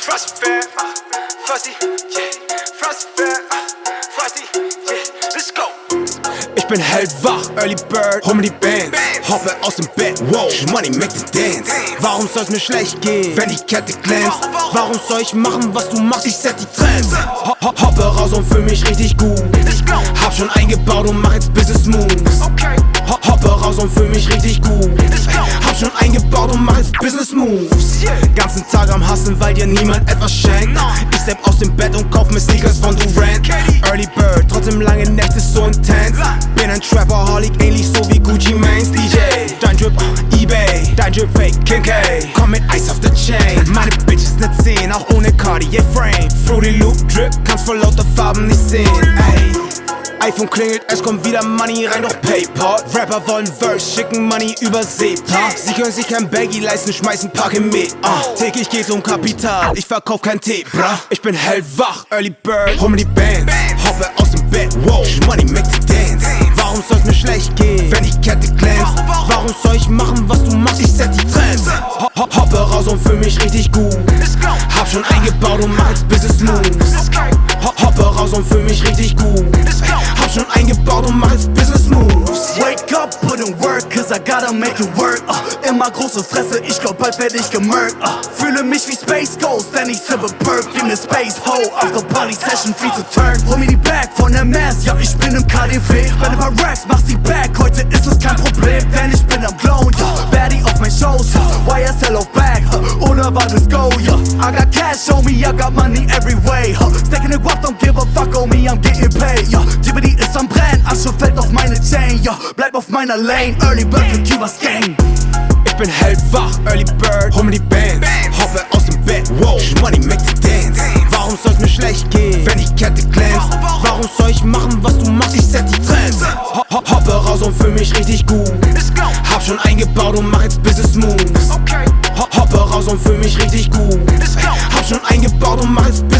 Frosty, yeah. Frosty, yeah. Let's go. Ich bin hellwach, Early Bird, hol mir die Band. Hoppe aus dem Bett, wow, Money make the dance. Warum soll's mir schlecht gehen, wenn die Kette glänzt? Warum soll ich machen, was du machst? Ich set die Trends. Ho ho hoppe raus und fühl mich richtig gut. Hab schon eingebaut und mach jetzt Business Moves. Hoppe raus und fühl mich richtig gut. Schon eingebaut und mach jetzt Business Moves. Ganzen Tag am Hasseln, weil dir niemand etwas schenkt. Ich step aus dem Bett und kauf mir Sneakers von Durant. Early Bird, trotzdem lange Nächte so intens. Bin ein Trapaholic, ähnlich so wie Gucci Manes DJ. Dein Drip, Ebay, dein Drip Fake, King K. Komm mit Ice auf der Chain. Meine Bitch ist ne 10, auch ohne Cartier Frame. Fruity Loop Drip, kannst vor lauter Farben nicht sehen. Ey. iPhone klingelt, es kommt wieder Money rein durch Paypal. Rapper wollen Verse, schicken Money über SEPA. Sie können sich kein Baggy leisten, schmeißen Packe mit. Ah, täglich geht's um Kapital, ich verkauf kein Tee, bra. Ich bin hellwach, Early Bird, hol mir die Band. Hoppe aus dem Bett, wow, Money make the dance. Warum soll's mir schlecht gehen, wenn die Kette glänzt? Warum soll ich machen, was du machst? Ich set die Trends. Ho ho hoppe raus und fühl mich richtig gut. Hab schon eingebaut und mach jetzt Business Moves. Hoppe raus und fühl mich richtig gut. I gotta make it work. Uh, immer große Fresse, ich glaub bald werd ich gemurkt. Uh, fühle mich wie Space Ghost, denn ich sippe Perk in the Space Hole. After Party Session, viel zu turn. Hol mir die Bag von der Mass, ja, ich bin im KDW. Spende paar Racks, mach sie back, heute ist es kein Problem, denn ich bin am Glown, ja. Baddie auf mein Shows, ja. YSL auf Uh, unerwartetes Go, ja. I got cash, show me, I got money every way. Uh, stacking it up, don't give a fuck, on me, I'm getting paid, ja. Jibbity ist am Brennen, Asche fällt auf meine Chain, ja. Bleib auf meiner Lane, Early Bird für Cubas Gang. Ich bin hellwach, Early Bird, hol mir die Band. Hoppe aus dem Bett, wow, Money make the dance. Warum soll's mir schlecht gehen, wenn die Kette glänzt? Warum soll ich machen, was du machst? Ich set die Trends. Ho ho hoppe raus und fühl mich richtig gut. Hab schon eingebaut und mach jetzt Business hoppe raus und